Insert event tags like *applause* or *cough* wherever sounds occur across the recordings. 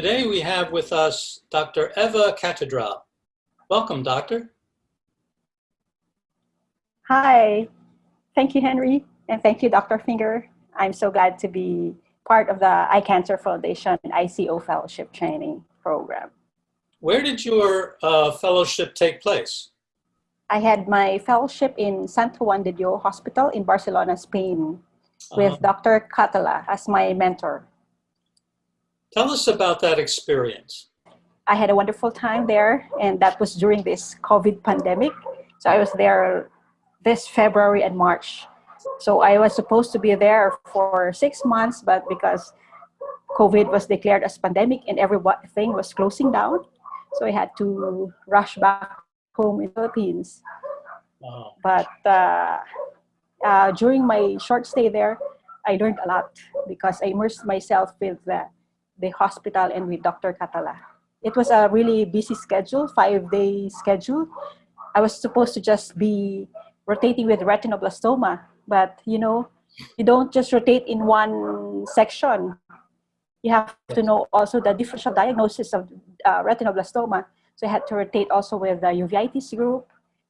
Today we have with us Dr. Eva Catedral. Welcome, doctor. Hi, thank you, Henry, and thank you, Dr. Finger. I'm so glad to be part of the Eye Cancer Foundation ICO Fellowship Training Program. Where did your uh, fellowship take place? I had my fellowship in Sant Juan de Dios Hospital in Barcelona, Spain, with Uh, Dr. Catala as my mentor. Tell us about that experience. I had a wonderful time there, and that was during this COVID pandemic. So I was there this February and March. So I was supposed to be there for six months, but because COVID was declared as pandemic and everything was closing down, so I had to rush back home in the Philippines. Uh, But uh, uh, during my short stay there, I learned a lot because I immersed myself with the, the hospital and with Dr. Catala. It was a really busy schedule, five day schedule. I was supposed to just be rotating with retinoblastoma, but you know, you don't just rotate in one section. You have to know also the differential diagnosis of uh, retinoblastoma. So I had to rotate also with the uveitis group,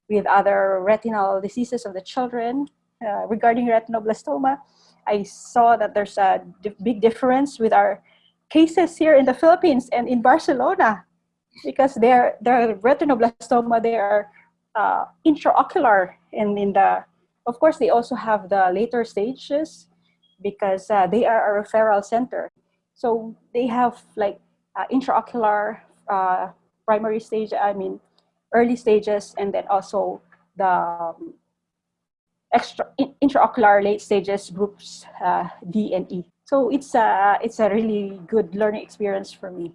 with other retinal diseases of the children. Uh, regarding retinoblastoma, I saw that there's a big difference with our cases here in the Philippines and in Barcelona because their their retinoblastoma they are uh, intraocular and in the of course they also have the later stages because uh, they are a referral center. So they have like uh, intraocular uh, primary stage i mean early stages and then also the um, extra in- intraocular late stages groups uh, d and e so it's a it's a really good learning experience for me.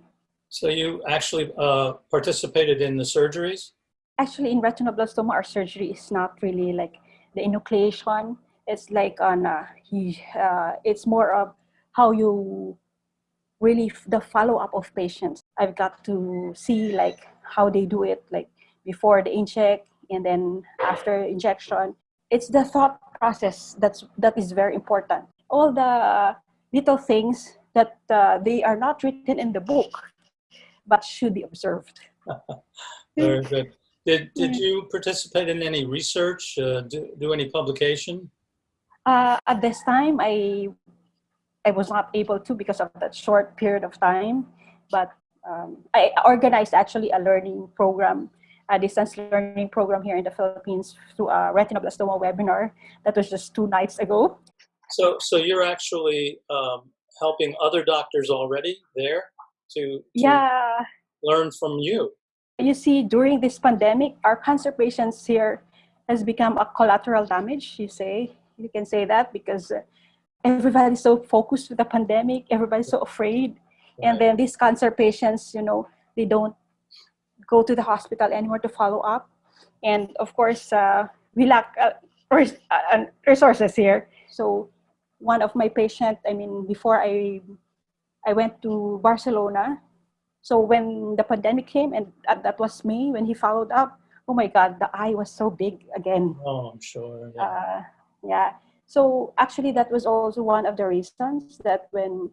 So you actually uh, participated in the surgeries? actually in retinoblastoma our surgery is not really like the enucleation. It's like on uh, he, uh, it's more of how you really f- the follow-up of patients. I've got to see like how they do it like before the inject and then after injection. It's the thought process that's that is very important. All the little things that uh, they are not written in the book but should be observed *laughs* Very good. Did, did you participate in any research, uh, do, do any publication? Uh, at this time, I I was not able to because of that short period of time. But um, I organized actually a learning program, a distance learning program here in the Philippines through a retinoblastoma webinar that was just two nights ago. So, so you're actually um, helping other doctors already there to, to Yeah, learn from you. you see, during this pandemic, our cancer patients here has become a collateral damage. You say you can say that because uh, everybody's so focused with the pandemic, everybody's so afraid. and then these cancer patients you know they don't go to the hospital anymore to follow up and of course uh, we lack uh, uh, resources here so one of my patients, i mean before i i went to barcelona so when the pandemic came and that was me when he followed up oh my god the eye was so big again Oh, I'm sure. Yeah. uh, yeah. So actually, that was also one of the reasons that when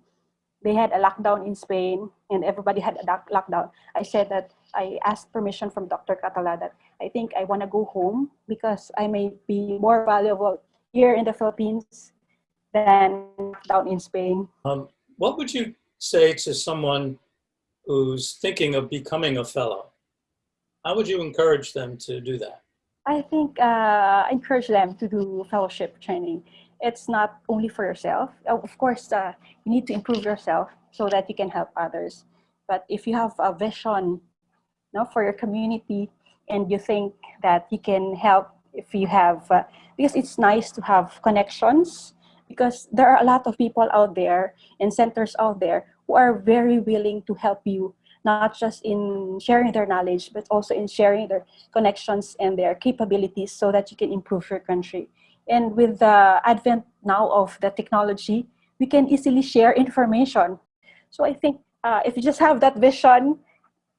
they had a lockdown in Spain and everybody had a lockdown, I said that I asked permission from Dr. Catala that I think I want to go home because I may be more valuable here in the Philippines than down in Spain. Um, what would you say to someone who's thinking of becoming a fellow? How would you encourage them to do that? I think uh, I encourage them to do fellowship training. It's not only for yourself. Of course, uh, you need to improve yourself so that you can help others. But if you have a vision you know, for your community and you think that you can help if you have, uh, because it's nice to have connections because there are a lot of people out there and centers out there who are very willing to help you, not just in sharing their knowledge, but also in sharing their connections and their capabilities so that you can improve your country. And with the advent now of the technology, we can easily share information. So I think uh, if you just have that vision,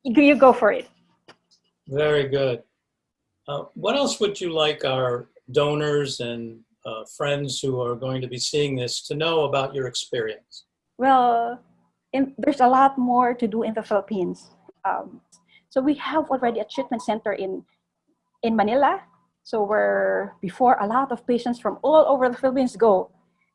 you, go for it. Very good. Uh, what else would you like our donors and uh, friends who are going to be seeing this to know about your experience? Well, and there's a lot more to do in the Philippines. Um, so we have already a treatment center in in Manila. So where before a lot of patients from all over the Philippines go,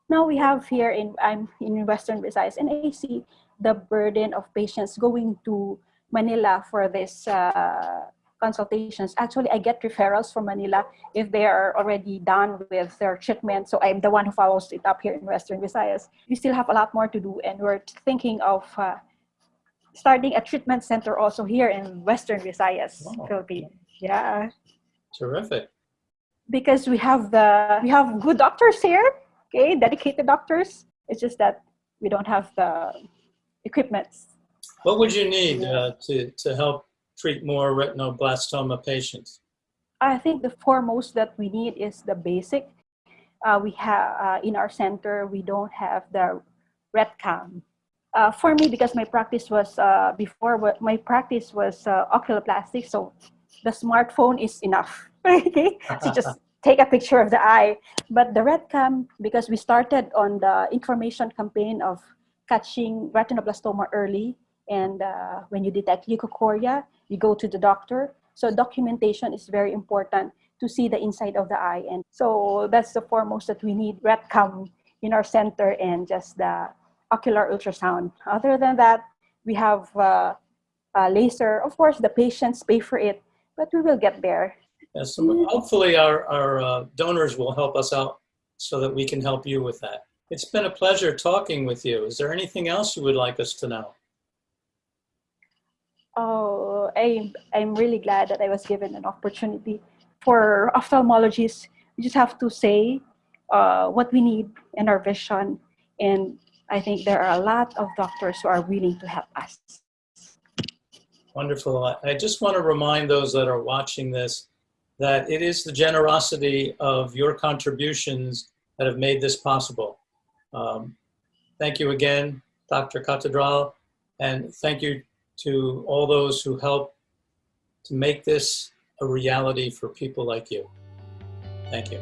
now we have here in I'm in Western Visayas, and I see the burden of patients going to Manila for this uh, consultations. Actually, I get referrals from Manila if they are already done with their treatment. So I'm the one who follows it up here in Western Visayas. We still have a lot more to do, and we're thinking of uh, starting a treatment center also here in Western Visayas, Wow. Philippines. Yeah, Terrific. because we have the we have good doctors here, okay, dedicated doctors. It's just that we don't have the equipment. What would you need uh, to, to help treat more retinoblastoma patients? I think the foremost that we need is the basic. Uh, we have uh, in our center we don't have the RETCAM. Uh, for me, because my practice was uh, before, what my practice was uh, oculoplastic, so the smartphone is enough. *laughs* okay, so *laughs* just take a picture of the eye. But the RETCAM, because we started on the information campaign of catching retinoblastoma early, and uh, when you detect leukocoria, you go to the doctor. So documentation is very important to see the inside of the eye. And so that's the foremost that we need RETCAM in our center and just the ocular ultrasound. Other than that, we have uh, laser. Of course, the patients pay for it, but we will get there. Yes, so hopefully our, our uh, donors will help us out so that we can help you with that. It's been a pleasure talking with you. Is there anything else you would like us to know? Oh, I, I'm really glad that I was given an opportunity. For ophthalmologists, we just have to say uh, what we need in our vision. And I think there are a lot of doctors who are willing to help us. Wonderful. I- I just want to remind those that are watching this that it is the generosity of your contributions that have made this possible. Um, thank you again, Dr. Catedral, and thank you to all those who help to make this a reality for people like you. Thank you.